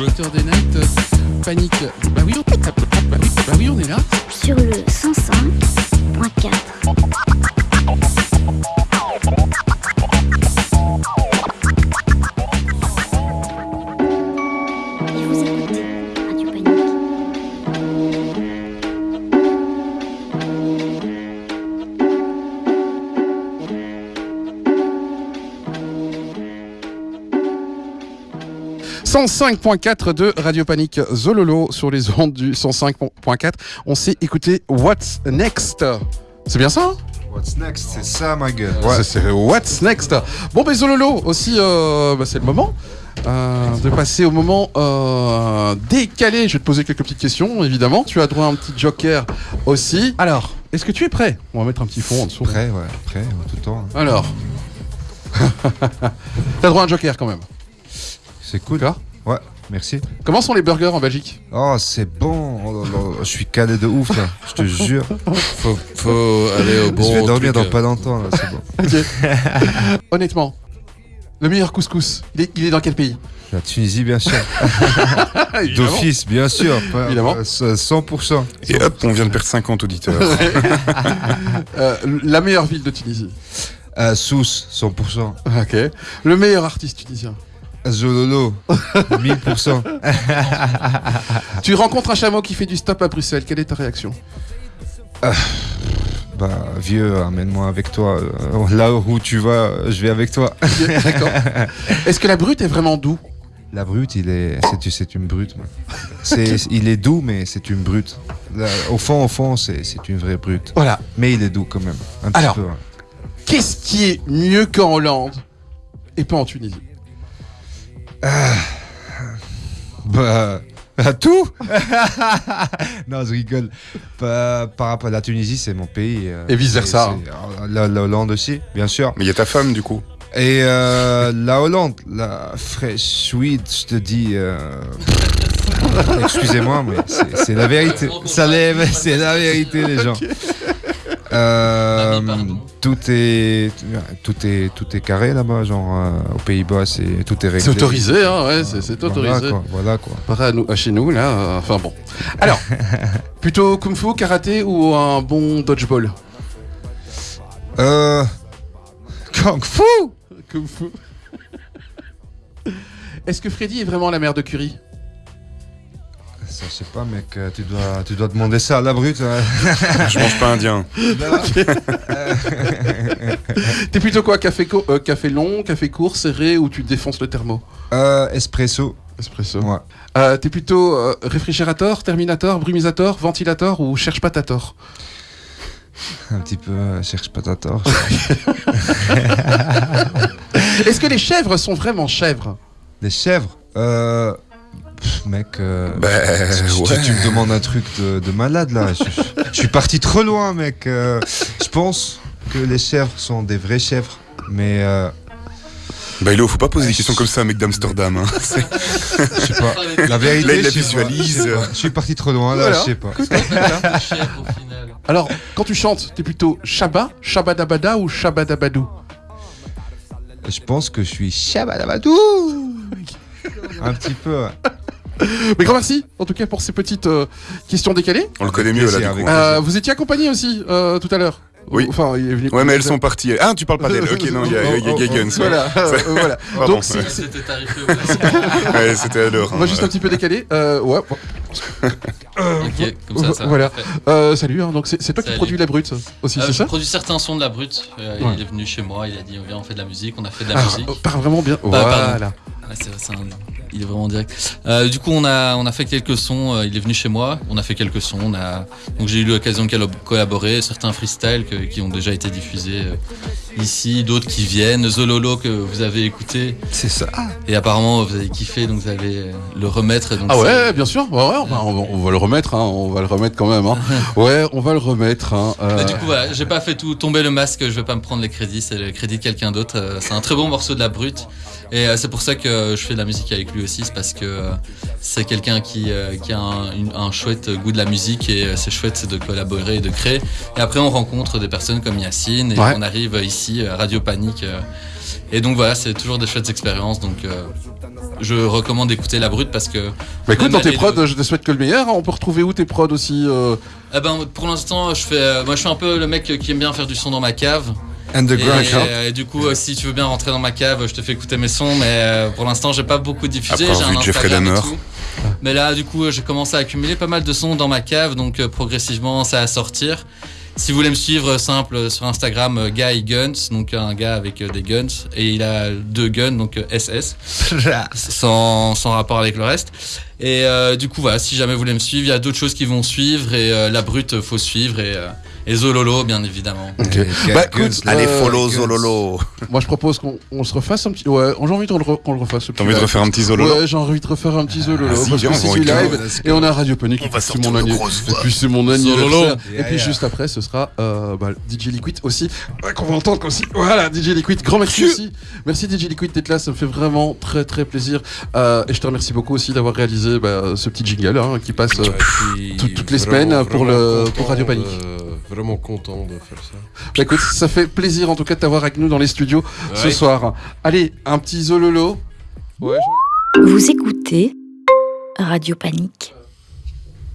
Docteur des 105.4 de Radio Panique Zololo sur les ondes du 105.4. On s'est écouté What's Next. C'est bien ça hein? What's next C'est ça, ma gueule. C'est- C'est What's Next. Bon, ben Zololo aussi, euh, bah, c'est le moment. euh, de passer au moment euh, décalé. Je vais te poser quelques petites questions, évidemment. Tu as droit à un petit joker aussi. Alors, est-ce que tu es prêt? On va mettre un petit fond en dessous. Prêt, ouais, prêt, ouais, tout le temps. Alors. T'as droit à un joker quand même. C'est cool. D'accord. Ouais, merci. Comment sont les burgers en Belgique? Oh, c'est bon. Oh là là, je suis calé de ouf, là. Je te jure. Faut, faut aller au bon. je vais dormir truc, dans euh, pas longtemps, là, c'est bon. Honnêtement, le meilleur couscous, il est, il est dans quel pays? La Tunisie, bien sûr. D'office, bien sûr. Évidemment. euh, 100%. Et hop, on vient de perdre 50 auditeurs. Euh, la meilleure ville de Tunisie? Euh, Sousse, 100%. Ok. Le meilleur artiste tunisien? Zololo, 1000%. Tu rencontres un chameau qui fait du stop à Bruxelles. Quelle est ta réaction? Bah, vieux, amène-moi avec toi. Euh, Là où tu vas, je vais avec toi. D'accord. Est-ce que la brute est vraiment doux? La brute, il est, c'est, c'est une brute. C'est, il est doux, mais c'est une brute. Au fond, au fond, c'est, une vraie brute. Voilà. Mais il est doux quand même. Un Alors. hein. Qu'est-ce qui est mieux qu'en Hollande et pas en Tunisie? Bah, à tout Non, je rigole. Par, par rapport à la Tunisie, c'est mon pays. euh, Et vice-versa. c'est- c'est- La, la Hollande aussi, bien sûr. Mais il y a ta femme, du coup. Et euh, la Hollande, la fresh sweet, je te dis. euh, Excusez-moi, mais c'est c'est la vérité. Ça lève, c'est la vérité, les gens. Euh, tout est tout est tout est carré là-bas, genre euh, aux Pays-Bas, c'est tout est réglé. C'est autorisé, hein, ouais, c'est c'est Voilà, autorisé. quoi, voilà quoi. Pas à nous- à chez nous, là, euh, enfin bon. Alors, plutôt kung fu, karaté ou un bon dodgeball? Euh, Kung Fu. Kung fu. Est-ce que Freddy est vraiment la mère de Curie? Ça, je sais pas, mec. euh, Tu dois tu dois demander ça à la brute. hein. Je mange pas indien. T'es plutôt quoi café, co- euh, café long, café court, serré ou tu défonces le thermo? Euh, espresso. Espresso. Ouais. Euh, T'es plutôt euh, réfrigérateur, terminator, brumisator, ventilateur ou cherche pas ta tort? Un petit peu. euh, cherche pas ta tort. Est-ce que les chèvres sont vraiment chèvres? Les chèvres. Pff, mec. euh, Bah, tu, tu- ouais. tu me demandes un truc de, de malade là. Je, suis parti trop loin, mec. Euh, je pense que les chèvres sont des vrais chèvres, mais euh, Bah, Ilo, faut pas poser des questions comme ça, mec d'Amsterdam. hein. Je sais pas. La vérité, Là, il la visualise. Je sais pas. Je suis parti trop loin là. Voilà. Je sais pas. Alors, quand tu chantes, t'es plutôt Shabba, Shabadabada ou Shabadabadou? Je pense que je suis Shabadabadou. Un petit peu. Mais grand merci, en tout cas, pour ces petites euh, questions décalées. On le connaît mieux, là, du coup. Euh, vous étiez accompagné aussi euh, tout à l'heure Oui. Enfin, il est venu. Ouais, mais elles sont parties. Ah, tu parles pas d'elles. Ok, non, il y a, il y a- Guns. ouais. Voilà, voilà. Donc, C'était tarifé. Ouais, c'était à l'heure. on va hein, juste ouais. un petit peu décaler. Euh, ouais, bon. Ok, comme ça, ça. Voilà. Euh, salut, hein, donc c'est toi qui produis la brute aussi, Euh, c'est je ça produis certains sons de la brute. Euh, Ouais. Il est venu chez moi, il a dit viens on fait de la musique, on a fait de la Ah, musique. oh, Parle vraiment bien. Bah, voilà. C'est un- Il est vraiment direct. Euh, du coup, on a, on a fait quelques sons. euh, il est venu chez moi. On a fait quelques sons. On a, donc j'ai eu l'occasion de collab- collaborer. Certains freestyles que- qui ont déjà été diffusés euh, ici, d'autres qui viennent. Zololo que vous avez écouté C'est ça. et apparemment vous avez kiffé, donc vous allez le remettre. Donc Ah ouais, bien sûr. Ouais, ouais, on, va, on va- on va le remettre. Hein, on va le remettre quand même. Hein. Ouais, on va le remettre. Hein. euh, du coup, voilà, j'ai pas fait tout tomber le masque, je vais pas me prendre les crédits, c'est le crédit de quelqu'un d'autre. C'est un très bon morceau de la brute. Et c'est pour ça que je fais de la musique avec lui aussi, c'est parce que euh, c'est quelqu'un qui, euh, qui a un, une- un chouette goût de la musique et euh, c'est chouette de collaborer et de créer. Et après, on rencontre des personnes comme Yacine et Ouais. on arrive ici à Radio Panique. Et donc voilà, c'est toujours des chouettes expériences. Donc euh, je recommande d'écouter La Brute parce que. Bah écoute, dans tes prods, deux- je te souhaite que le meilleur. On peut retrouver où tes prods aussi euh, Eh ben, pour l'instant, je fais, moi je suis un peu le mec qui aime bien faire du son dans ma cave. Euh, et du coup, euh, si tu veux bien rentrer dans ma cave, je te fais écouter mes sons, mais euh, pour l'instant, j'ai pas beaucoup diffusé. Après J'ai un Jeffrey Instagram et Dahmer. tout. Mais là, du coup, j'ai commencé à accumuler pas mal de sons dans ma cave, donc euh, progressivement, ça va sortir. Si vous voulez me suivre, simple, sur Instagram, Guy Guns, donc un gars avec des guns, et il a deux guns, donc SS, sans, sans rapport avec le reste. Et euh, du coup, voilà, si jamais vous voulez me suivre, il y a d'autres choses qui vont suivre, et euh, la brute, faut suivre, et, euh, et Zololo, bien évidemment. Ok. Eh, Bah, écoute. Allez, follow Guns. Zololo. Moi, je propose qu'on on se refasse un petit. Ouais, j'ai envie qu'on le, re- qu'on le refasse. T'as envie de refaire un petit Zololo Ouais, j'ai envie de refaire un petit Zololo. parce viens, que c'est du live. Et on a Radio Panic. C'est sortir mon grosses Et puis c'est mon. Zololo. Et puis juste après, ce sera euh, bah, DJ Liquid aussi. Ouais, qu'on va entendre aussi. Voilà, DJ Liquid. Grand merci aussi. Merci DJ Liquid d'être là. Ça me fait vraiment très très plaisir. Euh, et je te remercie beaucoup aussi d'avoir réalisé bah, ce petit jingle hein, qui passe. euh, toutes les semaines pour le- Radio Panique. Vraiment content de faire ça. Bah, écoute, ça fait plaisir en tout cas de t'avoir avec nous dans les studios ce soir. Allez, un petit Zololo. Ouais, Vous écoutez Radio Panique.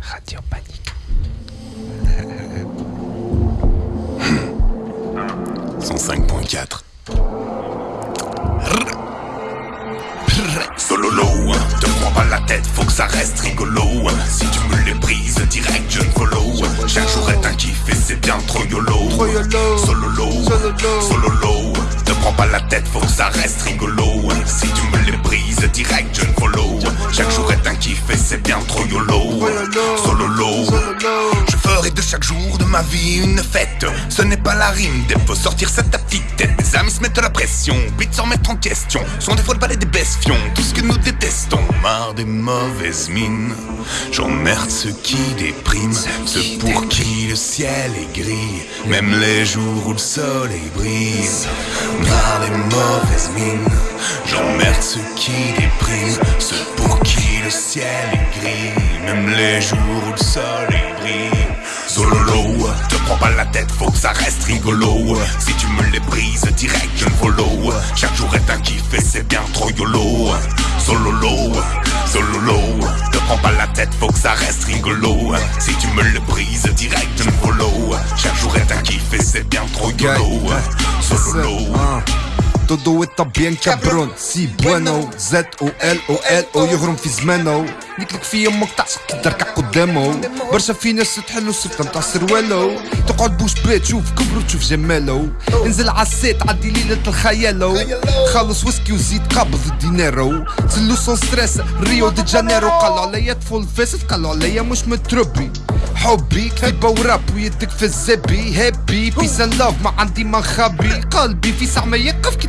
Radio Panique. 105.4. Sololo, te prends pas la tête, faut que ça reste rigolo. Si tu me les brises, direct je ne follow. Chaque jour est un kiff et c'est bien trop YOLO. Sololo, sololo, te prends pas la tête, faut que ça reste rigolo. Si tu me les brises, direct je ne follow. Chaque jour est un kiff et c'est bien trop YOLO. Sololo, je ferai de chaque jour de ma vie une fête. Ce n'est pas la rime, des faut sortir de ta petite tête. Mes amis se mettent la pression, vite sans mettre en question. Sont des fois le balai des bestions, que nous détestons. Marre des mauvaises mines, j'emmerde ceux qui dépriment. Ceux pour qui le ciel est gris, même les jours où le soleil brille. Marre des mauvaises mines, j'emmerde ceux qui dépriment. Ceux pour qui le ciel est gris, même les jours où le soleil brille. Sololo, te prends pas la tête, faut que ça reste rigolo. Si tu me les brises, direct je ne follow. Chaque jour est un kiff et c'est bien trop YOLO. Sololo, sololo, te prends pas la tête, faut que ça reste rigolo. Si tu me le brises, direct je ne follow. Chaque jour est un kiff et c'est bien trop YOLO. Sololo. Todo está bien cabrón سي بوانو زد أو إل أو إل أو يهرم في زمانو نيكلك في أمك تعصق تدركع قدامه. برشا في ناس تحل السلطة نتاع سروالو تقعد بوش بيت تشوف كبرو تشوف جمالو انزل عالسيت عدي ليلة الخيالو. خلص ويسكي وزيد قبض الدينارو. تسلو سون ستريس ريو دي جانيرو. قالوا عليا طفل فاسد قالوا عليا مش متربي. حبي كتيبة وراب ويدك في الزبي. هابي بيس لاف ما عندي ما نخبي قلبي في ساعة ما يقف كي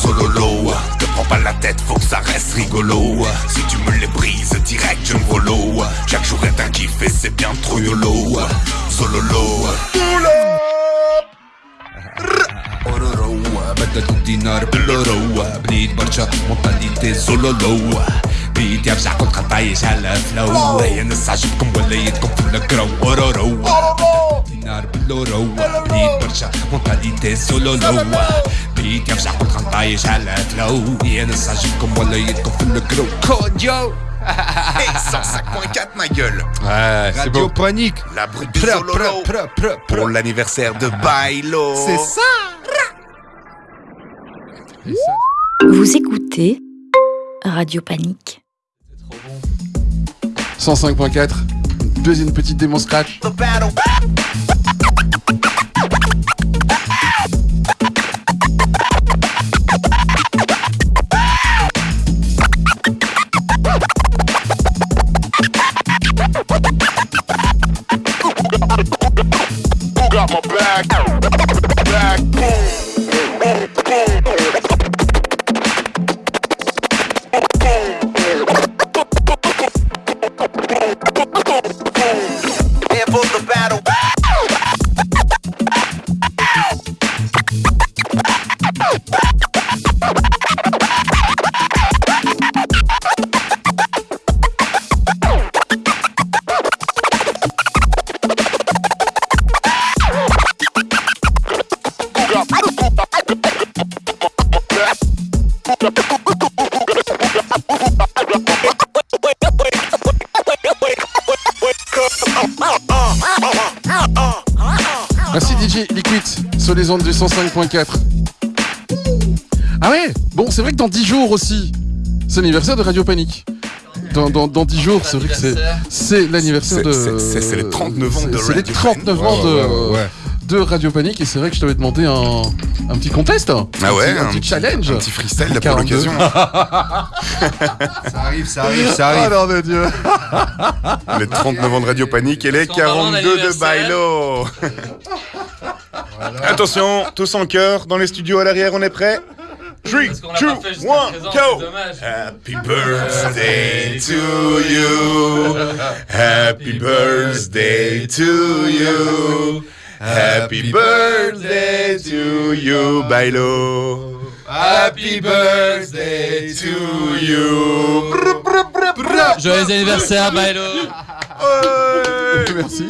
sololo, te prends pas la tête, faut que ça reste rigolo. Si tu me les brises, direct je follow. Chaque jour est un kiff et c'est bien trop YOLO. Sololo. اورورو بدلوا الدينار بالورو بنيت برشا مونتاليتي زولولو بيت يرجع كل خطايش على فلو هي نص عجبكم ولا يدكم في الكرو اورورو دينار بالورو بنيت برشا مونتاليتي زولولو بيت يرجع كل خطايش على فلو هي نص عجبكم ولا يدكم في الكرو كوديو Hey, 105.4 ma gueule. Ouais, c'est Radio beau. Panique La brute de Pra, Sololo. pra, pra, pra, pra. Pour l'anniversaire de Bailo. C'est ça Et ça, Vous écoutez Radio Panique. 105.4. Deuxième petite démon scratch. The battle. Here for the battle. Ondes du 105.4. Ah ouais? Bon, c'est vrai que dans 10 jours aussi, c'est l'anniversaire de Radio Panique. Dans, dans, dans 10 jours, c'est vrai que c'est, c'est l'anniversaire de. c'est- les 39 ans de c'est- C'est les Radio 39 ans de, Ouais, ouais. de Radio Panique et c'est vrai que je t'avais demandé un, un petit contest. Un Ah ouais, petit, un petit challenge. Un petit freestyle là pour 42. l'occasion. Ça arrive, ça arrive, ça arrive. non, mais Dieu. Les 39 ans de Radio Panique et les Parce qu'en parlant 42 de Bailo. Attention, tous en chœur, dans les studios à l'arrière, on est prêts? 3, Parce qu'on l'a 2, pas fait jusqu'à 1, présent, go. Happy birthday to you. Happy birthday to you. Happy birthday to you, Bailo. Happy birthday to you. Joyeux anniversaire, Bailo. Merci.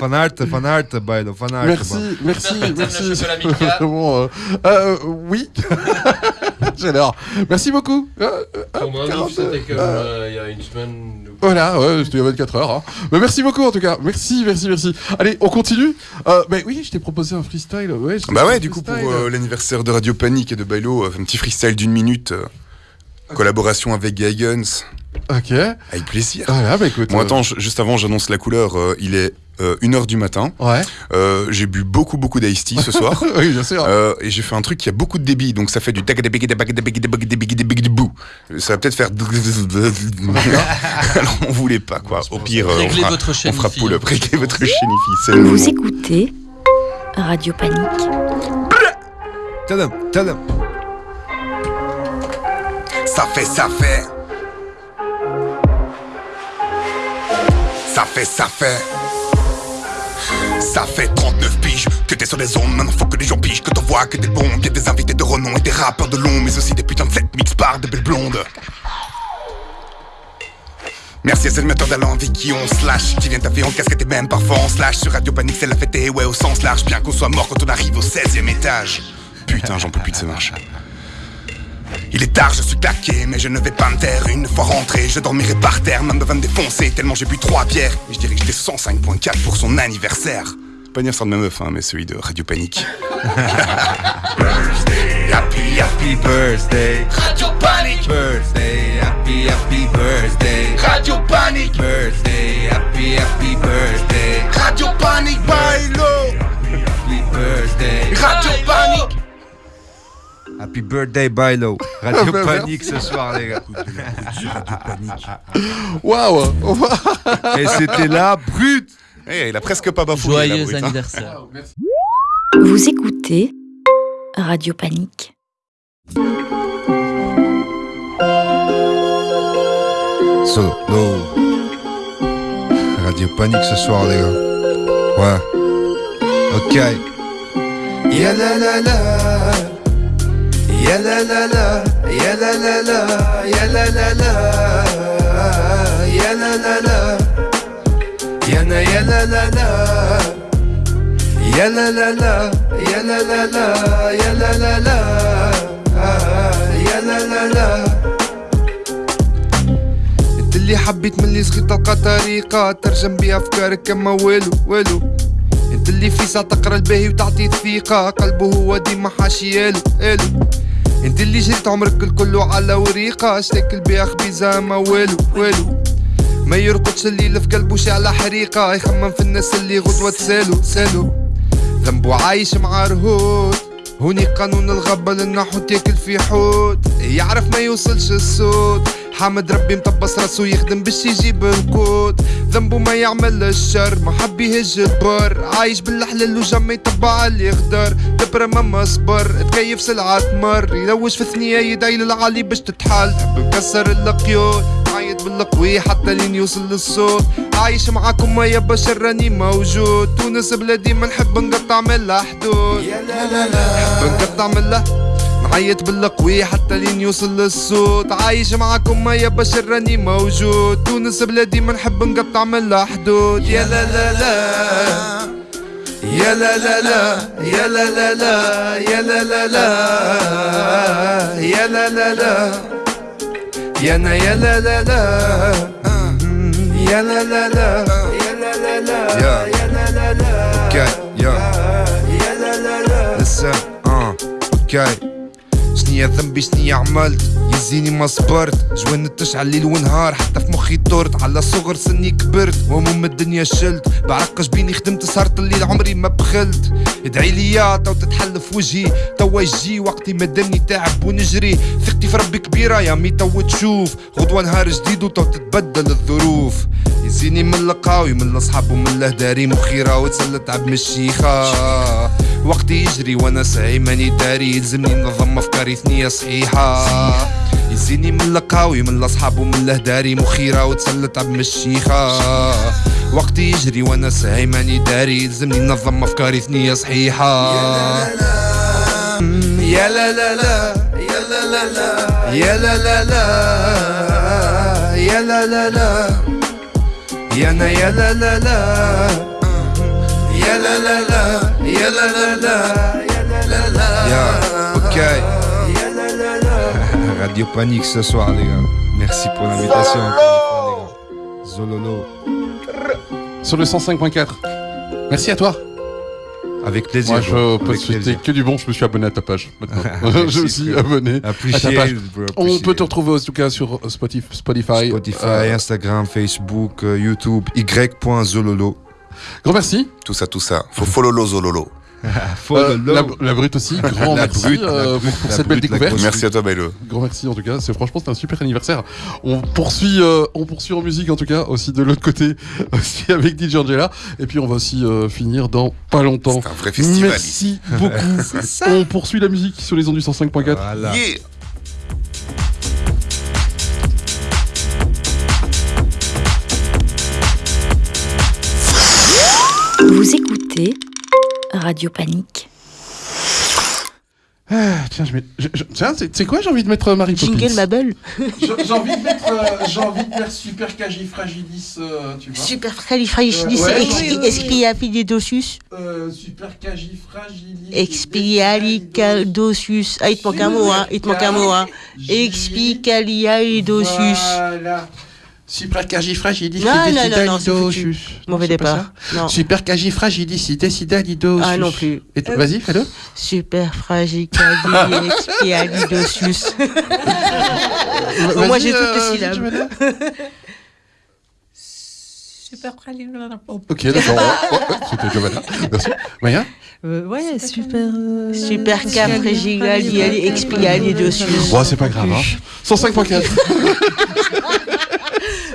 Fan art, fan art, Bailo, fan art. Merci, merci, t'aimes merci. Milka. Vraiment, euh, euh, oui. J'adore. Merci beaucoup. Euh, euh, indice, 42. c'était comme euh, il y a une semaine. Voilà, ouais, c'était il y a 24 heures. Hein. Mais merci beaucoup en tout cas. Merci, merci, merci. Allez, on continue. Euh, bah oui, je t'ai proposé un freestyle. Ouais, Bah ouais, du coup, pour euh, l'anniversaire de Radio Panique et de Bailo, euh, un petit freestyle d'une minute. euh, collaboration avec Guns. Ok. Avec plaisir. Voilà, bah écoute. Bon, attends, juste avant, j'annonce la couleur. euh, il est 1h du matin. Ouais. Euh, j'ai bu beaucoup, beaucoup d'Ice Tea ce soir. oui, bien sûr. Euh, et j'ai fait un truc qui a beaucoup de débit, donc ça fait du. Ça va peut-être faire. Alors on voulait pas quoi. Au pire, euh, on Réglez fera, votre on fera pull up. Réglez votre chaîne, Vous écoutez Radio Panique. Tadam, tadam. Ça fait, ça fait. Ça fait, ça fait. Ça fait 39 piges que t'es sur les ondes, maintenant faut que les gens pigent, que t'en vois que des bons, qu'il y a des invités de renom et des rappeurs de long, mais aussi des putains de set mix par de belles blondes. Merci à ces animateurs avec qui on slash. Qui viennent taper en casquette et même parfois en slash. Sur Radio Panique c'est la fête et ouais au sens large. Bien qu'on soit mort quand on arrive au 16ème étage. Putain j'en peux plus de ces marches il est tard, je suis claqué, mais je ne vais pas me taire. Une fois rentré, je dormirai par terre, même va me défoncer tellement j'ai bu trois bières. Et je dirais que j'étais 105.4 pour son anniversaire. Pas anniversaire de ma meuf, hein, mais celui de Radio Panique. happy, happy birthday, Radio Panique, birthday, happy, happy birthday, Radio Panique, birthday, happy, happy birthday, Radio Panique, bailo, happy birthday, Radio Panique. Happy birthday, Bailo. Radio Ah, bah, Panique ce soir, les gars. Waouh. Et c'était la brute. Eh, il a presque pas bafoué. la Joyeux brute, hein. anniversaire. Vous écoutez Radio Panique. Solo. Radio Panique ce soir, les gars. Ouais. Ok. Ya la la la. يا لا لا لا يا لا لا لا يا لا لا لا يا لا لا لا يا لا يا لا لا لا يا لا لا لا يا لا لا لا يا لا لا لا يا لا لا لا اللي حبيت ملي صغير تلقى طريقة ترجم بيها افكارك كما والو والو انت اللي في ساعة تقرا الباهي وتعطي الثقة قلبه هو ديما حاشيالو ألو انت اللي جريت عمرك الكل على وريقة اشتكل بيها خبيزة ما والو والو. ما يرقدش الليل في قلبه شعلة حريقة يخمم في الناس اللي غدوة تسالو سالو ذنبه عايش مع رهود. هوني قانون الغابة للنحو تاكل في حوت. يعرف ما يوصلش الصوت حامد ربي مطبس راسو يخدم باش يجيب القوت ذنبه ما يعمل الشر ما حب يهج البر. عايش بالحلال وجم يتبع اللي يقدر. دبرة ما صبر تكيف سلعة تمر. يلوش في ثنية يدعي للعالي باش تتحل. حب مكسر القيود عايد بالقوي حتى لين يوصل للصوت عايش معاكم يا بشر راني موجود. تونس بلادي ما نحب نقطع من حدود يا لا لا لا. نحب نقطع من نعيط بالقوي حتى لين يوصل للصوت عايش معاكم يا بشر راني موجود تونس بلادي ما نحب نقطع من لها حدود يا لا لا لا يا لا لا لا يا لا لا لا يا لا لا لا يا لا لا لا يا نا يا لا لا لا يا لا لا لا يا لا لا لا يا لا لا لا يا لا لا أوكي شنيا ذنبي شنيا عملت؟ يزيني ما صبرت. جوان تشعل ليل ونهار حتى في مخي طرت. على صغر سني كبرت وهموم الدنيا شلت. بعرق جبيني خدمت سهرت الليل عمري ما بخلت. ادعي يا تو تتحل في وجهي. توا يجي وقتي مدني تعب ونجري. ثقتي في ربي كبيرة يا مي تو تشوف. غدوة نهار جديد وتو تتبدل الظروف. يزيني من القاوي من الأصحاب ومن الأهداري. مخيرة وتسلت عب من الشيخة وقتي يجري وأنا ساعي ماني داري يلزمني ننظم افكاري ثنية صحيحة. يزيني من القاوي من الاصحاب ومن الاهداري مخيرة وتسلت عب من الشيخة وقتي يجري وأنا ساعي ماني داري يلزمني ننظم افكاري ثنية صحيحة. يا لا لا لا يا لا لا لا يا لا لا لا يا لا لا لا يا لا يا لا لا يا لا لا لا. ok. Radio Panique ce soir, les gars. Merci pour l'invitation. Zololo. Sur le 105.4. Merci à toi. Avec plaisir. Moi, je peux que du bon. Je me suis abonné à ta page. Je me suis abonné Appreciate, à ta page. On peut te retrouver en tout cas sur Spotify, Spotify, euh, Instagram, Facebook, euh, YouTube, y.zololo. Grand merci. Tout ça, tout ça. Faut follow Zololo. Euh, la, la brute aussi. Grand La merci brute, euh, brute, pour cette belle brute, la découverte. Merci à toi, Bailo. Grand merci en tout cas. C'est franchement c'était un super anniversaire. On poursuit, euh, on poursuit en musique en tout cas aussi de l'autre côté aussi avec DJ Angela. Et puis on va aussi euh, finir dans pas longtemps. C'est un vrai festival. Merci beaucoup. on poursuit la musique sur les ondes du 105.4. Voilà. Yeah. Vous écoutez Radio Panique. Ah, tiens, je mets. je- je- tiens, c'est quoi J'ai envie de mettre euh, Marie Poppins. Jingle Mabel. J'ai envie de mettre, euh, j'ai envie de mettre Super Fragilis, euh, tu vois. Super califragilis Euh, expialidocious. Euh, super Fragilis. Expialidocious. Ah, il te manque un mot, hein. Il te manque un mot, hein. Expialidocious. Voilà. Super foutu. Mauvais départ. Non. Super Fragilis, Decidalidos. Ah, non plus. Et t- Vas-y, fais-le. Super expialidocious. Vas-y, moi, j'ai toutes les euh, syllabes. Super Ok, d'accord. Ouais, ouais, C'était Giovanna. Merci. Maya Euh, ouais, super. euh, Super expialidocious. Bon, c'est pas grave. Hein. 105.4.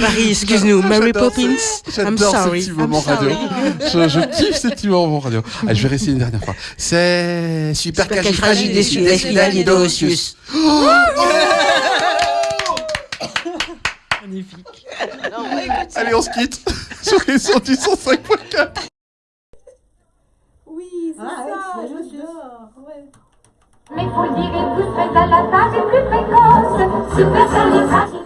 Marie, excuse-nous. Mary J'adore Poppins. I'm J'adore sorry. ces petits I'm moments radio. sorry. Je, je kiffe ces petits moments radio. Allez, je vais réessayer une dernière fois. C'est super Supercalifragilisticexpialidocious. Magnifique. Allez, on se quitte sur les sons du 105.4. Mais faut dire, et vous serez à la table plus précoce. Super califragilisticexpialidocious.